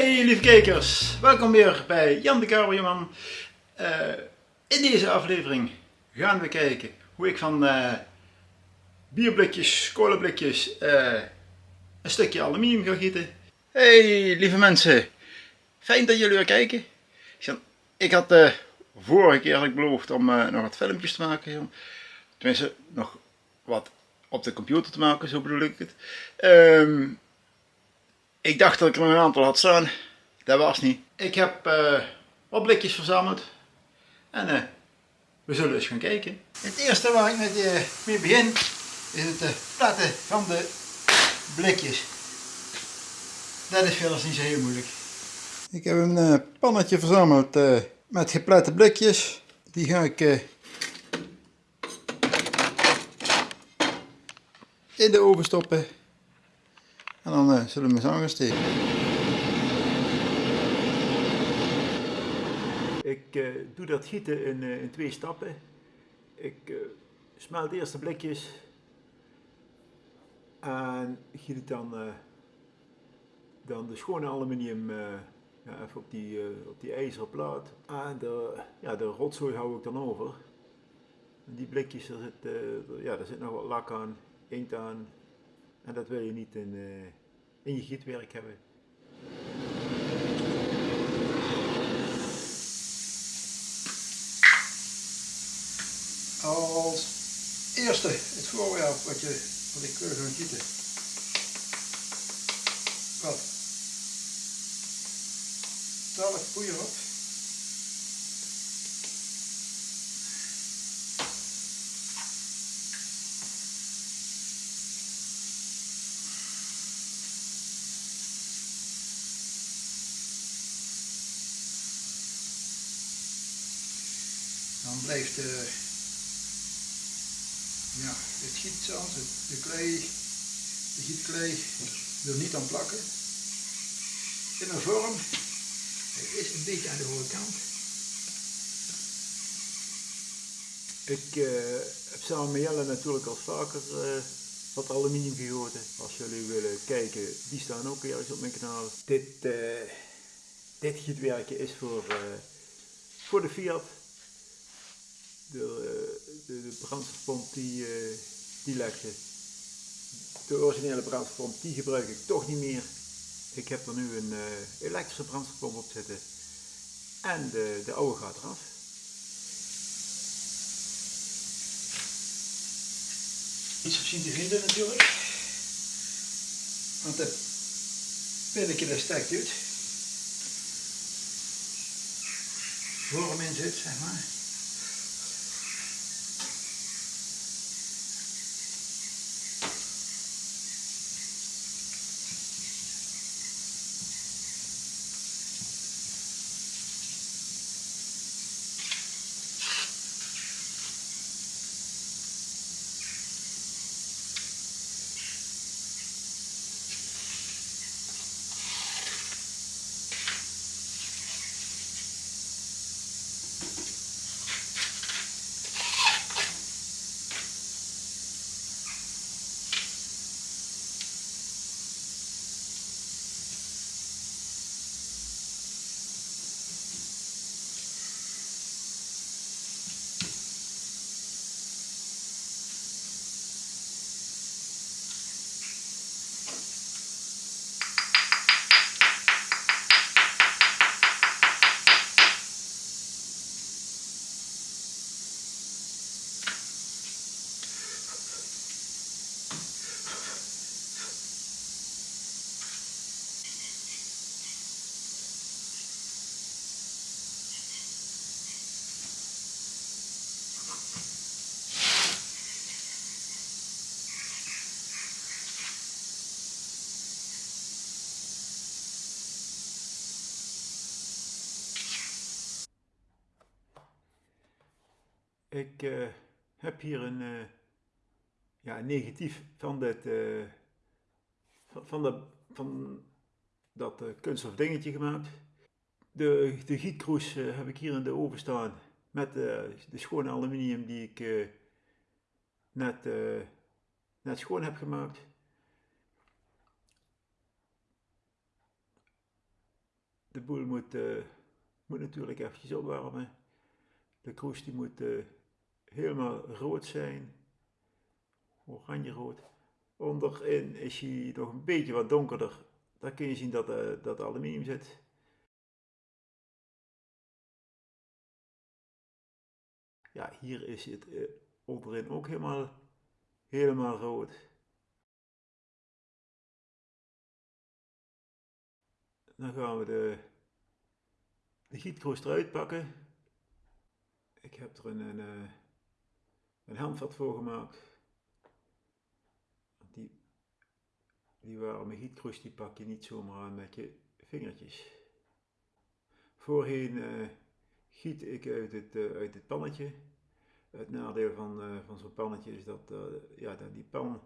Hey lieve kijkers, welkom weer bij Jan de Kamerjeman. Uh, in deze aflevering gaan we kijken hoe ik van uh, bierblikjes, kolenblikjes uh, een stukje aluminium ga gieten. Hey lieve mensen, fijn dat jullie weer kijken. Ik had vorige keer beloofd om nog wat filmpjes te maken. Tenminste, nog wat op de computer te maken, zo bedoel ik het. Um, ik dacht dat ik er nog een aantal had staan. Dat was niet. Ik heb uh, wat blikjes verzameld. En uh, we zullen eens gaan kijken. Het eerste waar ik met, uh, mee begin is het platten van de blikjes. Dat is verder niet zo heel moeilijk. Ik heb een pannetje verzameld met geplette blikjes. Die ga ik in de oven stoppen. En dan uh, zullen we eens aan gaan steken. Ik uh, doe dat gieten in, uh, in twee stappen. Ik smelt eerst de blikjes en giet dan, dan de schone aluminium ja, even op die, op die ijzeren plaat. En de, ja, de rotzooi hou ik dan over. En die blikjes, daar zit, ja, daar zit nog wat lak aan, inkt aan, en dat wil je niet in, uh, in je gietwerk hebben. Als eerste het voorwerp wat, je, wat ik wil gaan gieten. Wat? 12 poeier op. dan blijft de, ja, het gietzand, de klei, de gietklei er niet aan plakken. In een vorm, het is een beetje aan de hoge kant. Ik uh, heb samen met Jelle natuurlijk al vaker uh, wat aluminium gegoten. Als jullie willen kijken, die staan ook ergens op mijn kanaal. Dit, dit gietwerkje is voor, voor de Fiat de, de, de brandstofpomp die, uh, die legde. De originele brandstofpomp die gebruik ik toch niet meer. Ik heb er nu een uh, elektrische brandstofpomp op zitten. En de, de oude gaat eraf. Iets op zien te vinden natuurlijk. Want het pinnetje dat stekt uit. Vorm in zit, zeg maar. Ik uh, heb hier een, uh, ja, negatief van, dit, uh, van, de, van dat kunststof dingetje gemaakt. De, de gietkroes heb ik hier in de oven staan. met de schone aluminium die ik net, net schoon heb gemaakt. De boel moet, moet natuurlijk eventjes opwarmen. De kroes die moet helemaal rood zijn, oranje rood. Onderin is hij nog een beetje wat donkerder. Daar kun je zien dat, dat aluminium zit. Ja, hier is het uh, onderin ook helemaal, helemaal rood. Dan gaan we de, de gietkroost eruit pakken. Ik heb er een, een, eh, een handvat voor gemaakt. Die, die warme die pak je niet zomaar aan met je vingertjes. Voorheen uh, giet ik uit het, uh, uit het pannetje. Het nadeel van, uh, van zo'n pannetje is dat, ja, die pan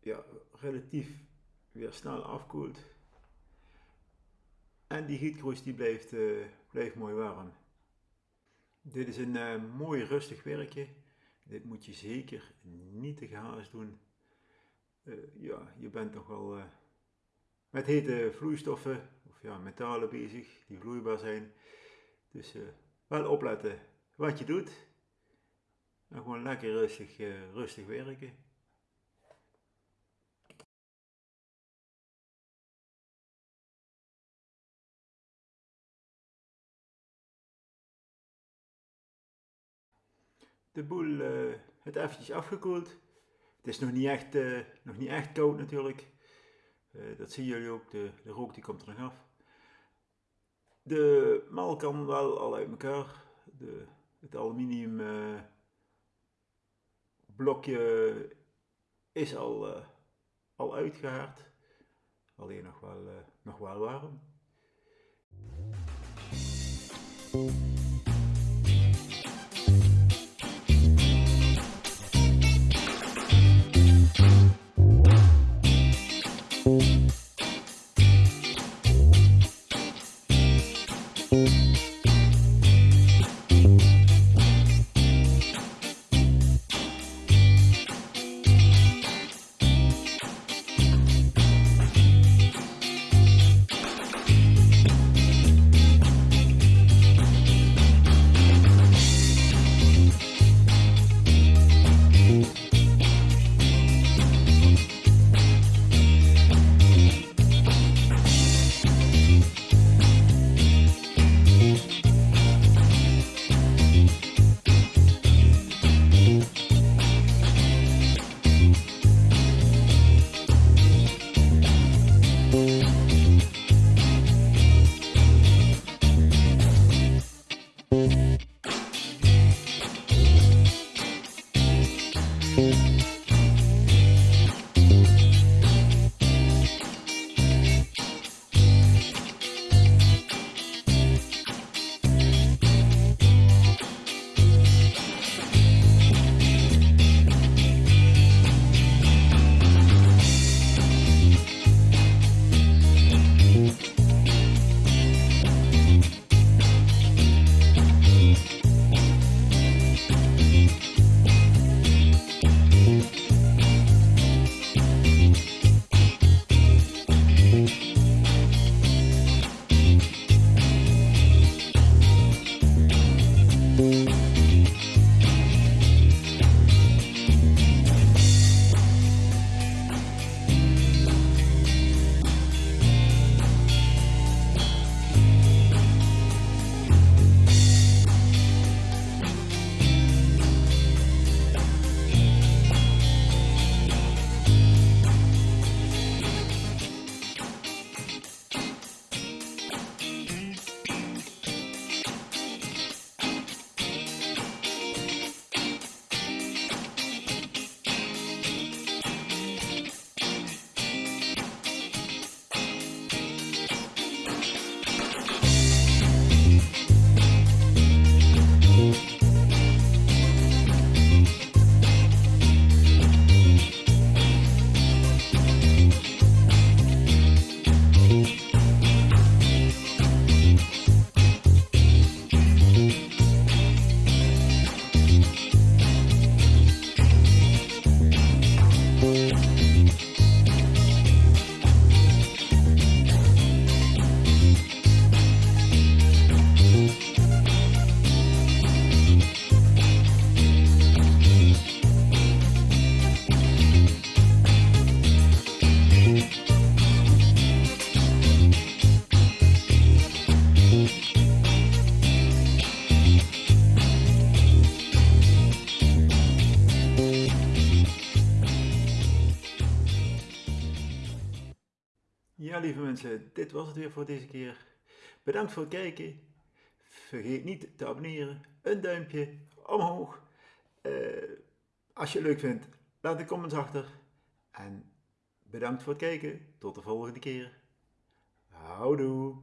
ja, relatief weer snel afkoelt. En die gietkroes die blijft, blijft mooi warm. Dit is een mooi rustig werkje. Dit moet je zeker niet te gehaast doen. ja, je bent toch wel met hete vloeistoffen of ja, metalen bezig die vloeibaar zijn. Dus wel opletten wat je doet. En gewoon lekker rustig, rustig werken. De boel uh, het eventjes afgekoeld. Het is nog niet echt, nog niet echt koud natuurlijk. dat zien jullie ook, de, de rook die komt er nog af. De mal kan wel al uit elkaar. De, het aluminium blokje is al, al uitgehaard. Alleen nog wel, nog wel warm. Lieve mensen, dit was het weer voor deze keer. Bedankt voor het kijken. Vergeet niet te abonneren. Een duimpje omhoog. Uh, als je het leuk vindt, laat de comments achter. En bedankt voor het kijken. Tot de volgende keer. Houdoe.